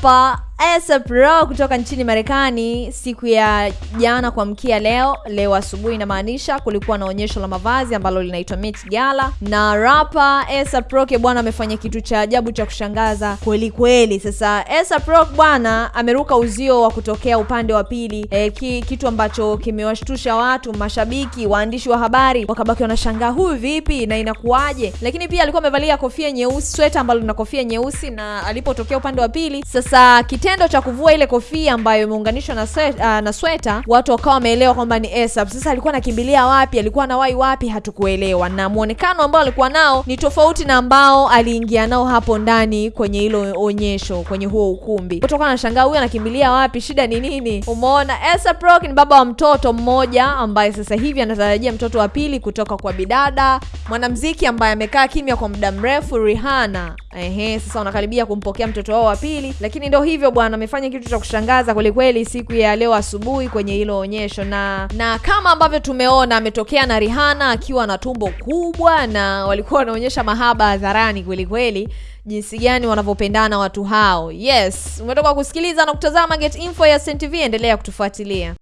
rapa ASAP kutoka nchini Marekani siku ya jana kuamkia leo, leo asubuhi inamaanisha, kulikuwa na onyesho la mavazi ambalo linaitwa Met Gala, na rapa ASAP bwana amefanya kitu cha ajabu cha kushangaza kweli kweli. Sasa ASAP bwana ameruka uzio wa kutokea upande wa pili e, ki, kitu ambacho kimewashtusha watu, mashabiki, waandishi wa habari wakabaki wanashangaa huyu vipi na inakuwaje, lakini pia alikuwa amevalia kofia nyeusi, sweta ambalo lina kofia nyeusi, na alipotokea upande wa pili sasa kitendo cha kuvua ile kofia ambayo imeunganishwa na, uh, na sweta watu wakawa wameelewa kwamba ni ASAP. Sasa alikuwa anakimbilia wapi? Alikuwa anawahi wapi? Hatukuelewa, na muonekano ambao alikuwa nao ni tofauti na ambao aliingia nao hapo ndani kwenye hilo onyesho, kwenye huo ukumbi. Watu wakawa wanashangaa huyu anakimbilia wapi? Shida ni nini? Umeona, ASAP Rocky ni baba wa mtoto mmoja ambaye sasa hivi anatarajia mtoto wa pili kutoka kwa bidada mwanamziki ambaye amekaa kimya kwa muda mrefu, Rihanna. Ehe, sasa wanakaribia kumpokea mtoto wao wa pili, lakini ndio hivyo bwana, amefanya kitu cha kushangaza kwelikweli kweli siku ya leo asubuhi kwenye hilo onyesho, na na kama ambavyo tumeona ametokea na Rihanna akiwa na tumbo kubwa, na walikuwa wanaonyesha mahaba hadharani kwelikweli kweli jinsi gani wanavyopendana watu hao. Yes, umetoka kusikiliza na kutazama Get Info ya SenTV, endelea kutufuatilia.